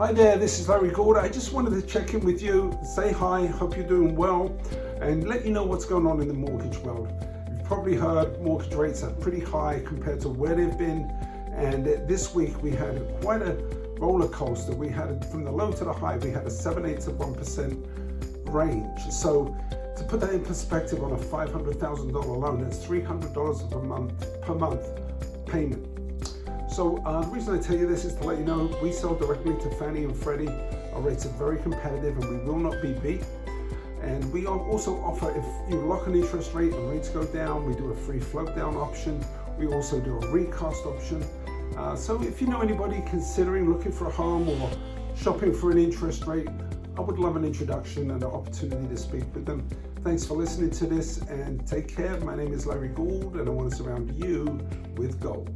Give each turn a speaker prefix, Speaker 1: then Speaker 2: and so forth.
Speaker 1: Hi there, this is Larry Gould. I just wanted to check in with you, say hi, hope you're doing well, and let you know what's going on in the mortgage world. You've probably heard mortgage rates are pretty high compared to where they've been, and this week we had quite a roller coaster. We had from the low to the high, we had a 7 8 to 1% range. So to put that in perspective on a $500,000 loan, that's $300 per month per month payment. So uh, the reason I tell you this is to let you know we sell directly to Fannie and Freddie. Our rates are very competitive and we will not be beat. And we also offer, if you lock an interest rate and rates go down, we do a free float down option. We also do a recast option. Uh, so if you know anybody considering looking for a home or shopping for an interest rate, I would love an introduction and an opportunity to speak with them. Thanks for listening to this and take care. My name is Larry Gould and I want to surround you with gold.